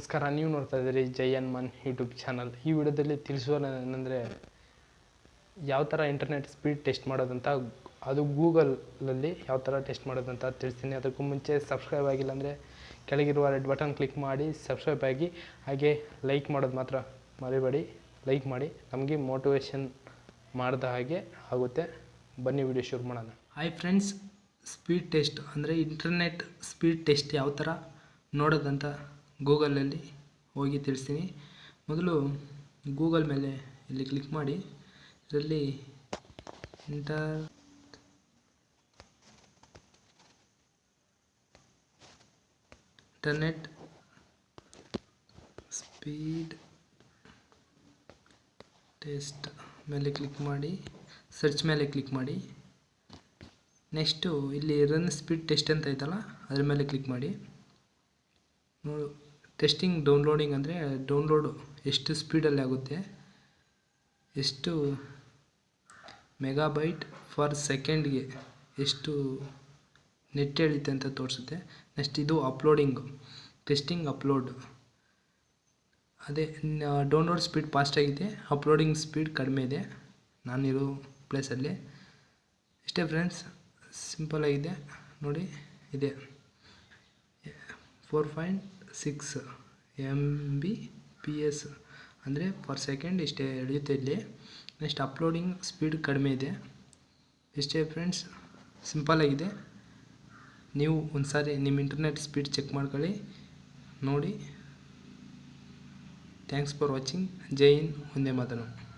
ನಮಸ್ಕಾರ. ನೀವು ನೋಡ್ತಾ ಇದ್ದೀರಿ ಜೈ ಮನ್ ಯೂಟ್ಯೂಬ್ ಚಾನಲ್ ಈ ವಿಡಿಯೋದಲ್ಲಿ ತಿಳಿಸೋದೇನೆಂದರೆ ಯಾವ ಥರ ಇಂಟರ್ನೆಟ್ ಸ್ಪೀಡ್ ಟೆಸ್ಟ್ ಮಾಡೋದಂತ, ಅದು ಗೂಗಲಲ್ಲಿ ಯಾವ ಥರ ಟೆಸ್ಟ್ ಮಾಡೋದಂತ ತಿಳಿಸ್ತೀನಿ. ಅದಕ್ಕೂ ಮುಂಚೆ ಸಬ್ಸ್ಕ್ರೈಬ್ ಆಗಿಲ್ಲ ಅಂದರೆ ಕೆಳಗಿರುವ ರೆಡ್ ಬಟನ್ ಕ್ಲಿಕ್ ಮಾಡಿ ಸಬ್ಸ್ಕ್ರೈಬ್ ಆಗಿ, ಹಾಗೆ ಲೈಕ್ ಮಾಡೋದು ಮಾತ್ರ ಮರಿಬೇಡಿ. ಲೈಕ್ ಮಾಡಿ. ನಮಗೆ ಮೋಟಿವೇಶನ್ ಮಾಡಿದ ಹಾಗೆ ಆಗುತ್ತೆ. ಬನ್ನಿ ವಿಡಿಯೋ ಶುರು ಮಾಡೋಣ. ಹಾಯ್ ಫ್ರೆಂಡ್ಸ್ ಸ್ಪೀಡ್ ಟೆಸ್ಟ್ ಅಂದರೆ ಇಂಟರ್ನೆಟ್ ಸ್ಪೀಡ್ ಟೆಸ್ಟ್ ಯಾವ ಥರ ನೋಡೋದಂತ ಗೂಗಲಲ್ಲಿ ಹೋಗಿ ತಿಳಿಸ್ತೀನಿ. ಮೊದಲು ಗೂಗಲ್ ಮೇಲೆ ಇಲ್ಲಿ ಕ್ಲಿಕ್ ಮಾಡಿ. ಇದರಲ್ಲಿ ಇಂಟರ್ ಇಂಟರ್ನೆಟ್ ಸ್ಪೀಡ್ ಟೆಸ್ಟ್ ಮೇಲೆ ಕ್ಲಿಕ್ ಮಾಡಿ. ಸರ್ಚ್ ಮೇಲೆ ಕ್ಲಿಕ್ ಮಾಡಿ. ನೆಕ್ಸ್ಟು ಇಲ್ಲಿ ರನ್ ಸ್ಪೀಡ್ ಟೆಸ್ಟ್ ಅಂತ ಐತಲ್ಲ, ಅದ್ರ ಮೇಲೆ ಕ್ಲಿಕ್ ಮಾಡಿ. ನೋಡು. ಟೆಸ್ಟಿಂಗ್ ಡೌನ್ಲೋಡಿಂಗ್ ಅಂದರೆ ಡೌನ್ಲೋಡು ಎಷ್ಟು ಸ್ಪೀಡಲ್ಲಿ ಆಗುತ್ತೆ? ಎಷ್ಟು ಮೆಗಾಬೈಟ್ ಫರ್ ಸೆಕೆಂಡ್ಗೆ ಎಷ್ಟು ನೆಟ್ ಎಳಿತೆ ಅಂತ ತೋರಿಸುತ್ತೆ. ನೆಕ್ಸ್ಟ್ ಇದು ಅಪ್ಲೋಡಿಂಗು ಟೆಸ್ಟಿಂಗ್ ಅಪ್ಲೋಡ್ ಅದೇ ಡೌನ್ಲೋಡ್ ಸ್ಪೀಡ್ ಫಾಸ್ಟ್ ಆಗಿದೆ. ಅಪ್ಲೋಡಿಂಗ್ ಸ್ಪೀಡ್ ಕಡಿಮೆ ಇದೆ. ನಾನಿರೋ ಪ್ಲೇಸಲ್ಲಿ ಇಷ್ಟೇ ಫ್ರೆಂಡ್ಸ್ ಸಿಂಪಲ್ ಆಗಿದೆ. ನೋಡಿ, ಇದೆ. Four point six M B P S ಅಂದರೆ ಪರ್ ಸೆಕೆಂಡ್ ಇಷ್ಟೇ ಎಳೆಯುತ್ತೆ ಇಲ್ಲಿ. ನೆಕ್ಸ್ಟ್ ಅಪ್ಲೋಡಿಂಗ್ ಸ್ಪೀಡ್ ಕಡಿಮೆ ಇದೆ. ಇಷ್ಟೇ ಫ್ರೆಂಡ್ಸ್ ಸಿಂಪಲ್ ಆಗಿದೆ. ನೀವು ಒಂದು ಸಾರಿ ನಿಮ್ಮ ಇಂಟರ್ನೆಟ್ ಸ್ಪೀಡ್ ಚೆಕ್ ಮಾಡ್ಕೊಳ್ಳಿ. ನೋಡಿ. ಥ್ಯಾಂಕ್ಸ್ ಫಾರ್ ವಾಚಿಂಗ್ ಜೈ ಹಿಂದ್, ಒಂದೇ ಮಾತನು